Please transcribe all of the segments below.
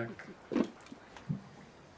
back.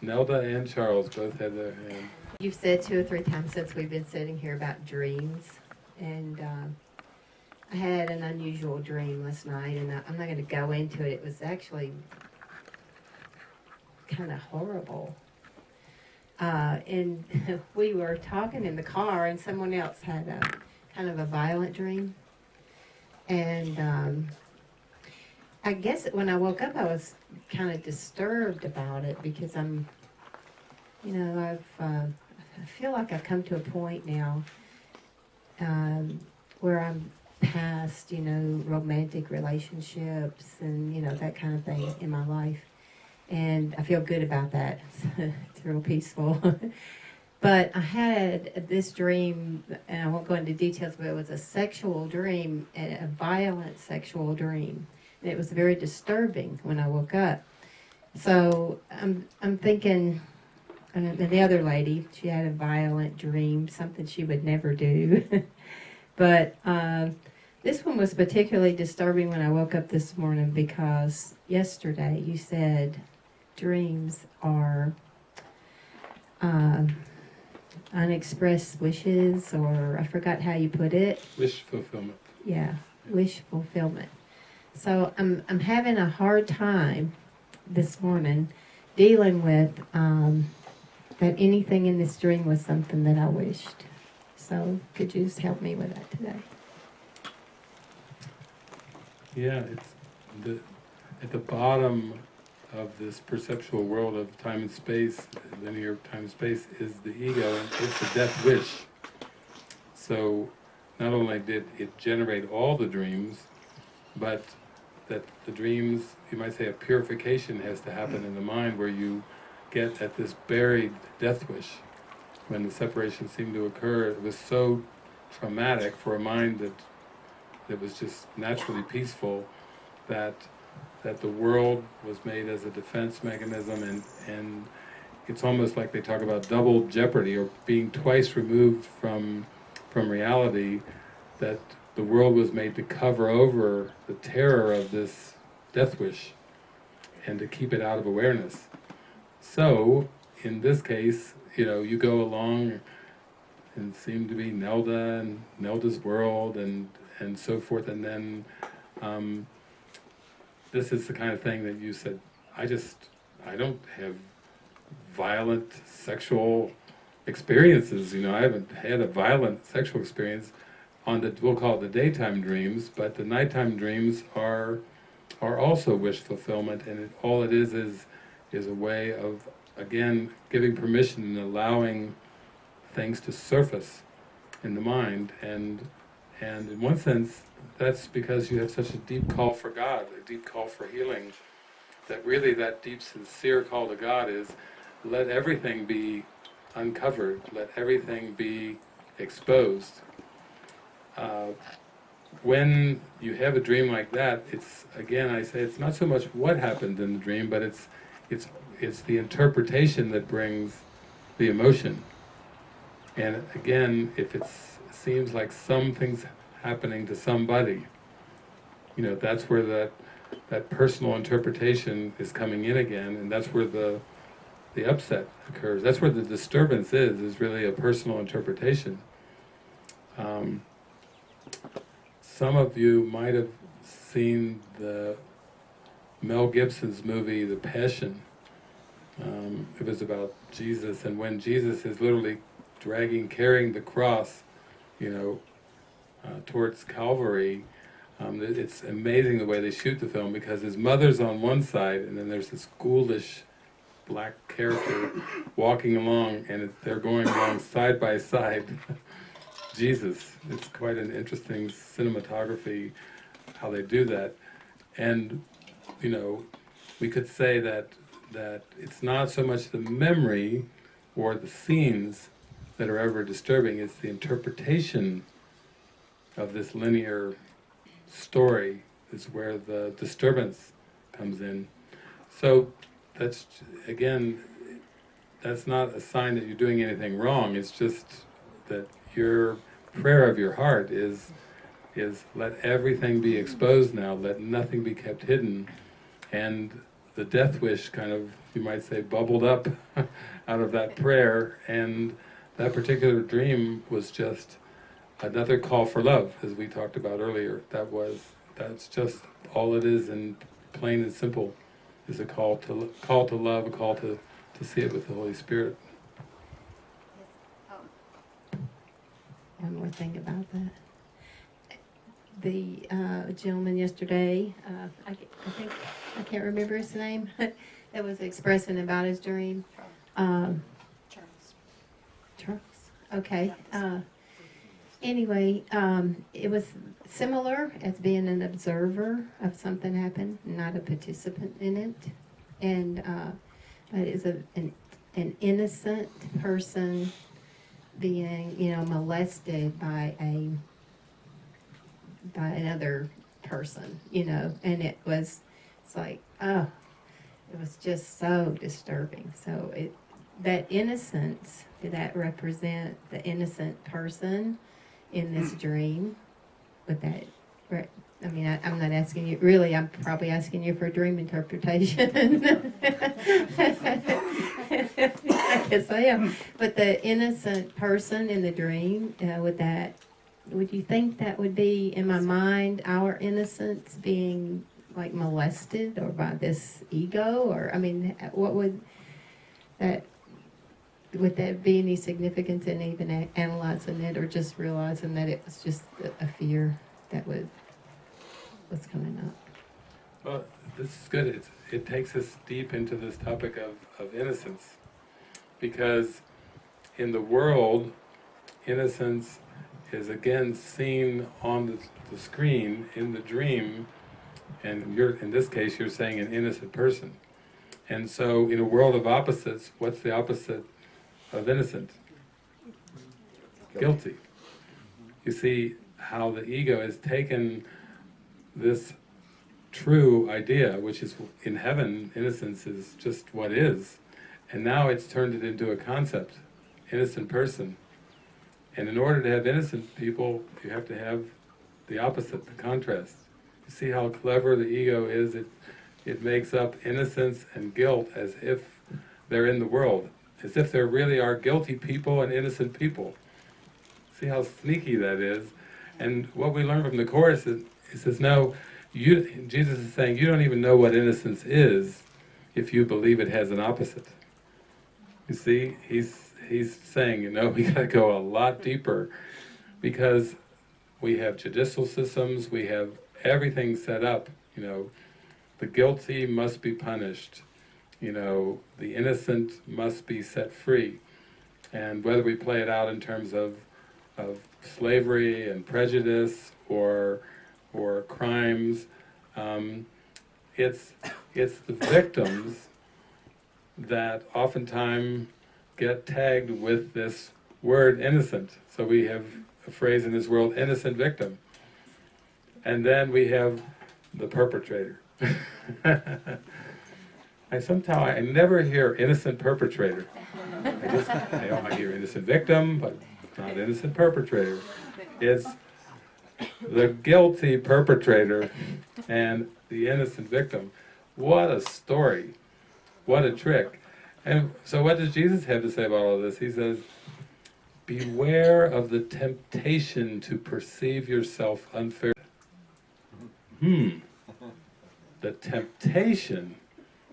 Nelda and Charles both had their hand. You've said two or three times since we've been sitting here about dreams, and um, I had an unusual dream last night, and I, I'm not going to go into it. It was actually kind of horrible. Uh, and we were talking in the car, and someone else had a kind of a violent dream, and um, I guess when I woke up, I was kind of disturbed about it because I'm you know, I've, uh, I feel like I've come to a point now um, where I'm past, you know, romantic relationships and, you know, that kind of thing in my life. And I feel good about that. it's real peaceful. but I had this dream, and I won't go into details, but it was a sexual dream, a violent sexual dream. It was very disturbing when I woke up. So I'm, I'm thinking, and the other lady, she had a violent dream, something she would never do. but uh, this one was particularly disturbing when I woke up this morning because yesterday you said dreams are uh, unexpressed wishes, or I forgot how you put it. Wish fulfillment. Yeah, wish fulfillment. So I'm I'm having a hard time this morning dealing with um, that anything in this dream was something that I wished. So could you just help me with that today? Yeah, it's the, at the bottom of this perceptual world of time and space, linear time and space, is the ego, and it's the death wish. So, not only did it generate all the dreams, but that the dreams, you might say a purification has to happen in the mind where you get at this buried death wish. When the separation seemed to occur, it was so traumatic for a mind that that was just naturally peaceful, that that the world was made as a defense mechanism, and and it's almost like they talk about double jeopardy or being twice removed from from reality. That the world was made to cover over the terror of this death wish, and to keep it out of awareness. So, in this case, you know, you go along and seem to be Nelda and Nelda's world and, and so forth, and then um, this is the kind of thing that you said, I just, I don't have violent sexual experiences, you know, I haven't had a violent sexual experience on the, we'll call it the daytime dreams, but the nighttime dreams are are also wish fulfillment, and it, all it is is is a way of, again, giving permission and allowing things to surface in the mind. And, and in one sense, that's because you have such a deep call for God, a deep call for healing, that really that deep sincere call to God is, let everything be uncovered, let everything be exposed. Uh, when you have a dream like that, it's, again, I say, it's not so much what happened in the dream, but it's it's, it's the interpretation that brings the emotion. And again, if it seems like something's happening to somebody, you know, that's where that, that personal interpretation is coming in again, and that's where the, the upset occurs. That's where the disturbance is, is really a personal interpretation. Um, some of you might have seen the Mel Gibson's movie, The Passion. Um, it was about Jesus, and when Jesus is literally dragging, carrying the cross, you know, uh, towards Calvary, um, it's amazing the way they shoot the film because his mother's on one side, and then there's this ghoulish black character walking along, and they're going along side by side. Jesus, it's quite an interesting cinematography how they do that. And you know, we could say that that it's not so much the memory or the scenes that are ever disturbing, it's the interpretation of this linear story is where the disturbance comes in. So that's, again, that's not a sign that you're doing anything wrong, it's just that your prayer of your heart is, is let everything be exposed now, let nothing be kept hidden, and the death wish kind of, you might say, bubbled up out of that prayer, and that particular dream was just another call for love, as we talked about earlier. That was, that's just all it is, and plain and simple, is a call to call to love, a call to to see it with the Holy Spirit. One more thing about that. The uh, gentleman yesterday, uh, I, I think, I can't remember his name, that was expressing about his dream. Um, Charles. Charles, okay. Uh, anyway, um, it was similar as being an observer of something happen, not a participant in it. And, uh, but it's a, an, an innocent person being, you know, molested by a, by another person, you know, and it was, it's like, oh, it was just so disturbing. So it, that innocence, did that represent the innocent person in this dream? Would that, re- I mean, I, I'm not asking you, really, I'm probably asking you for a dream interpretation. I guess I am. But the innocent person in the dream, uh, would that, would you think that would be, in my mind, our innocence being like molested or by this ego? Or, I mean, what would that, would that be any significance in even analyzing it or just realizing that it was just a fear that was, was coming up? Well, this is good. It's, it takes us deep into this topic of, of innocence. Because in the world, innocence is again seen on the, the screen in the dream, and you're, in this case, you're saying an innocent person. And so, in a world of opposites, what's the opposite of innocent? Guilty. You see how the ego has taken this true idea, which is in heaven, innocence is just what is, and now it's turned it into a concept, innocent person. And in order to have innocent people, you have to have the opposite, the contrast. You see how clever the ego is? It, it makes up innocence and guilt as if they're in the world, as if there really are guilty people and innocent people. See how sneaky that is? And what we learn from the Course is, it says, no, you, Jesus is saying, you don't even know what innocence is if you believe it has an opposite. You see, he's, he's saying, you know, we gotta go a lot deeper because we have judicial systems, we have everything set up, you know, the guilty must be punished, you know, the innocent must be set free. And whether we play it out in terms of, of slavery and prejudice or, or crimes, um, it's, it's the victims that oftentimes get tagged with this word innocent. So we have a phrase in this world, innocent victim. And then we have the perpetrator. I somehow, I never hear innocent perpetrator. I just, I hear innocent victim, but not innocent perpetrator. It's the guilty perpetrator and the innocent victim. What a story. What a trick. And so what does Jesus have to say about all this? He says, beware of the temptation to perceive yourself unfair. Hmm. The temptation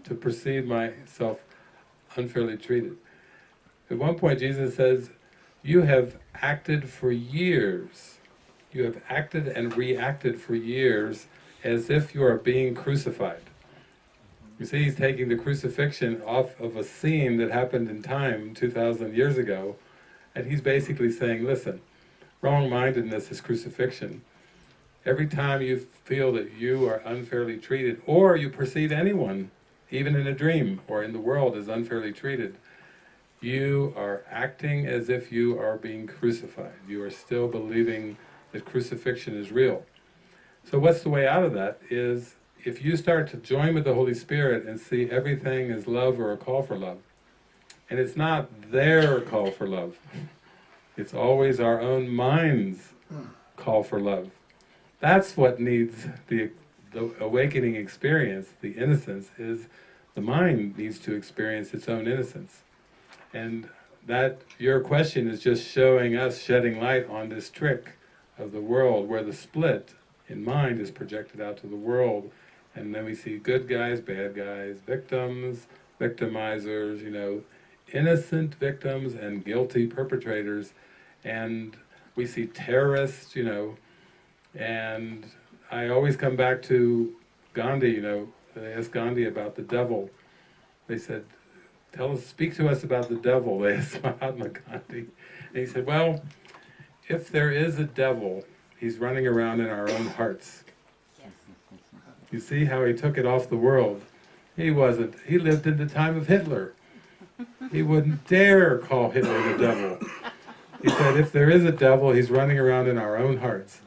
to perceive myself unfairly treated. At one point Jesus says, you have acted for years, you have acted and reacted for years as if you are being crucified. You see, he's taking the crucifixion off of a scene that happened in time 2,000 years ago, and he's basically saying, listen, wrong-mindedness is crucifixion. Every time you feel that you are unfairly treated, or you perceive anyone, even in a dream or in the world, as unfairly treated, you are acting as if you are being crucified. You are still believing that crucifixion is real. So what's the way out of that is if you start to join with the Holy Spirit and see everything as love or a call for love, and it's not their call for love, it's always our own mind's call for love. That's what needs the the awakening experience, the innocence, is the mind needs to experience its own innocence. And that, your question is just showing us, shedding light on this trick of the world where the split in mind is projected out to the world. And then we see good guys, bad guys, victims, victimizers, you know, innocent victims and guilty perpetrators. And we see terrorists, you know, and I always come back to Gandhi, you know, they asked Gandhi about the devil. They said, tell us, speak to us about the devil, they asked Mahatma Gandhi. And he said, well, if there is a devil, he's running around in our own hearts. You see how he took it off the world. He wasn't, he lived in the time of Hitler. He wouldn't dare call Hitler the devil. He said, if there is a devil, he's running around in our own hearts.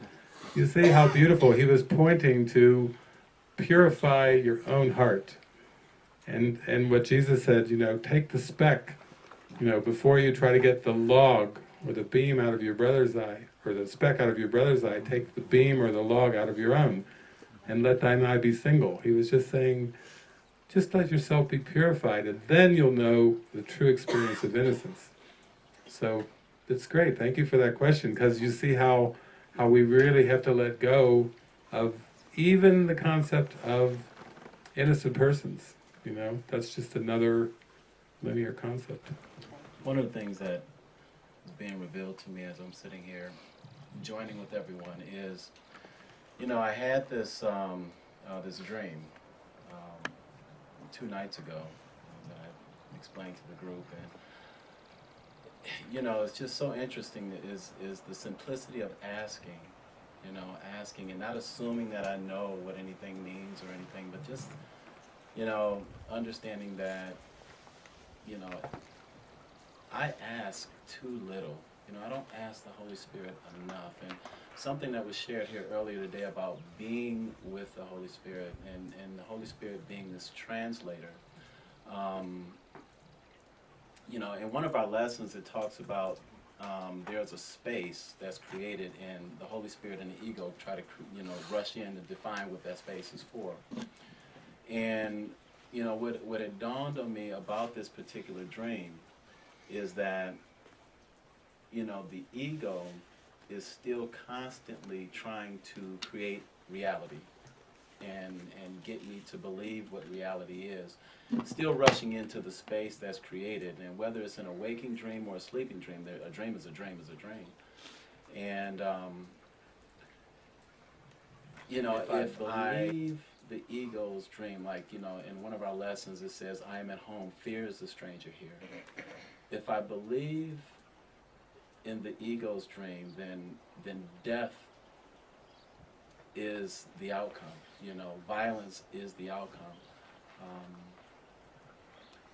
You see how beautiful, he was pointing to purify your own heart. And, and what Jesus said, you know, take the speck, you know, before you try to get the log or the beam out of your brother's eye, or the speck out of your brother's eye, take the beam or the log out of your own, and let thine eye be single. He was just saying, just let yourself be purified, and then you'll know the true experience of innocence. So, it's great, thank you for that question, because you see how, how we really have to let go of even the concept of innocent persons, you know, that's just another linear concept. One of the things that is being revealed to me as I'm sitting here joining with everyone is, you know, I had this um, uh, this dream um, two nights ago that I explained to the group, and you know, it's just so interesting that is is the simplicity of asking, you know, asking and not assuming that I know what anything means or anything, but just you know, understanding that, you know, I ask too little. You know, I don't ask the Holy Spirit enough. And something that was shared here earlier today about being with the Holy Spirit and, and the Holy Spirit being this translator. Um, you know, in one of our lessons, it talks about um, there's a space that's created, and the Holy Spirit and the ego try to, you know, rush in and define what that space is for. And you know what what had dawned on me about this particular dream is that you know the ego is still constantly trying to create reality and and get me to believe what reality is still rushing into the space that's created. And whether it's an awaking dream or a sleeping dream a dream is a dream is a dream. And um, you know If if, I I believe the ego's dream like you know in one of our lessons it says i am at home fear is the stranger here. If i believe in the ego's dream then then death is the outcome you know violence is the outcome. Um,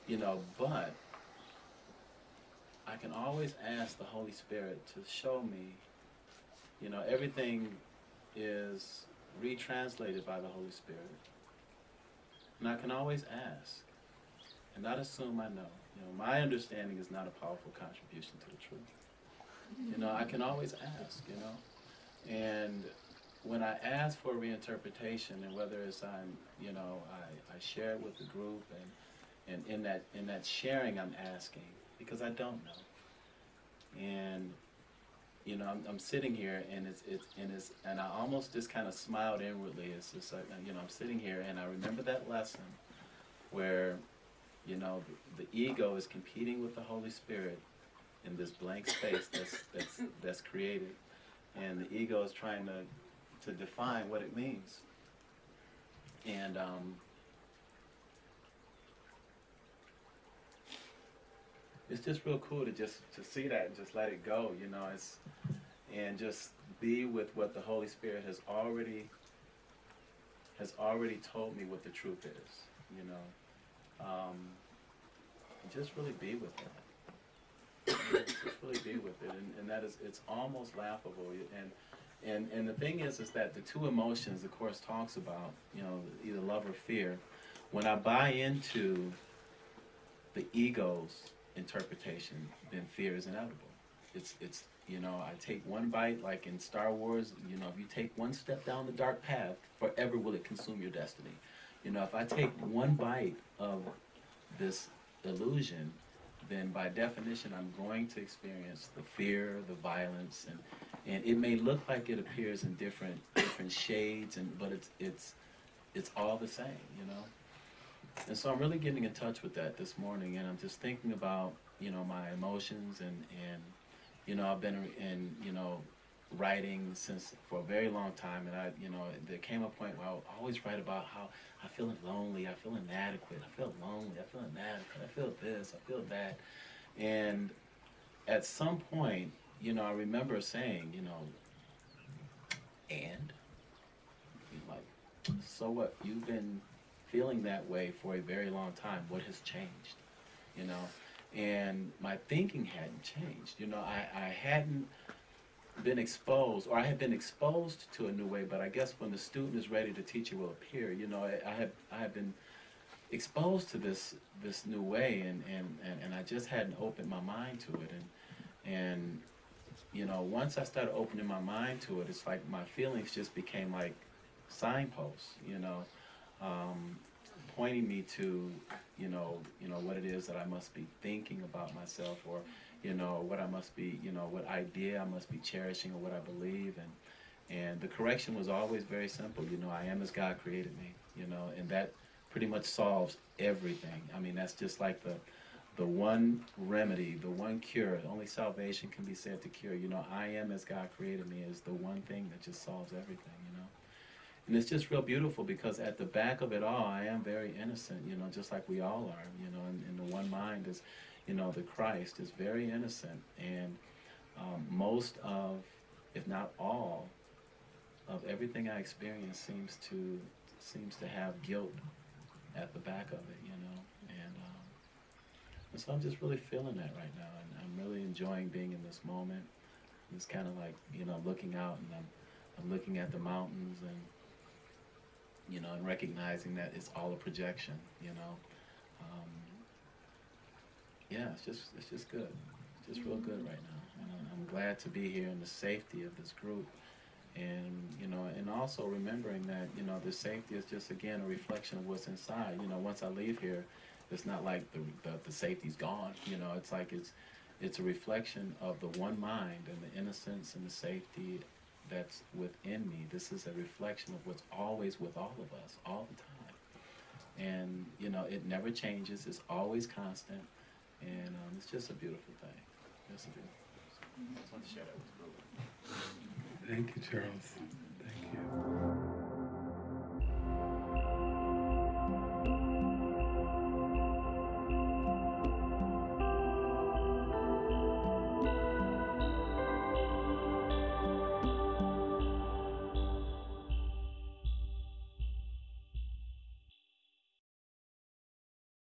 you know but i can always ask the holy spirit to show me you know everything is retranslated by the Holy Spirit. And I can always ask and not assume I know. You know, my understanding is not a powerful contribution to the truth. You know, I can always ask, you know. And when I ask for reinterpretation and whether it's I'm, you know, I, I share it with the group and, and in that in that sharing I'm asking because I don't know. And you know, I'm, I'm sitting here and it's, it's, and it's, and I almost just kind of smiled inwardly. It's just like, you know, I'm sitting here and I remember that lesson where, you know, the, the ego is competing with the Holy Spirit in this blank space that's, that's, that's created. And the ego is trying to, to define what it means. And, um, it's just real cool to just to see that and just let it go you know it's and just be with what the holy spirit has already has already told me what the truth is you know. Um, just really be with it. Just really be with it and, and that is it's almost laughable and and and the thing is is that the two emotions the course talks about you know either love or fear when i buy into the ego's interpretation, then fear is inevitable. It's it's You know, I take one bite, like in Star Wars, you know, if you take one step down the dark path, forever will it consume your destiny. You know, if I take one bite of this illusion, then by definition, I'm going to experience the fear, the violence, and, and it may look like it appears in different different shades, and but it's it's it's all the same, you know. And so I'm really getting in touch with that this morning, and I'm just thinking about you know my emotions and and you know I've been in you know writing since for a very long time, and I you know there came a point where I would always write about how I feel lonely, I feel inadequate, I feel lonely, I feel inadequate, I feel this, I feel that, and at some point, you know, I remember saying, you know, and like, so what? You've been feeling that way for a very long time. What has changed? You know, and my thinking hadn't changed. You know, I, I hadn't been exposed, or I had been exposed to a new way. But I guess when the student is ready, the teacher will appear. You know, I, I had I had been exposed to this this new way, and, and, and, and I just hadn't opened my mind to it. And and you know, once I started opening my mind to it, it's like my feelings just became like signposts. You know, um, pointing me to you know you know what it is that I must be thinking about myself, or you know what I must be you know what idea I must be cherishing, or what I believe, and and the correction was always very simple. You know, I am as God created me. You know, and that pretty much solves everything. I mean, that's just like the the one remedy, the one cure. Only salvation can be said to cure. You know, I am as God created me is the one thing that just solves everything. And it's just real beautiful because at the back of it all, I am very innocent. You know, just like we all are. You know, and the one mind is, you know, the Christ is very innocent, and um, most of, if not all, of everything I experience seems to seems to have guilt at the back of it. You know, and. Um, and so I'm just really feeling that right now, and I'm really enjoying being in this moment. It's kind of like you know looking out, and I'm I'm looking at the mountains, and you know, and recognizing that it's all a projection. You know, um, yeah, it's just it's just good, it's just real good right now, and I'm- glad to be here in the safety of this group. And you know, and also remembering that you know the safety is just again a reflection of what's inside. You know, once I leave here, it's not like the, the, the safety's gone, you know, it's like it's, it's a reflection of the one mind and the innocence and the safety that's within me. This is a reflection of what's always with all of us, all the time. And, you know, it never changes, it's always constant, and um, it's just a beautiful thing. Just a beautiful I just wanted to share that with the group. Thank you, Charles. Thank you.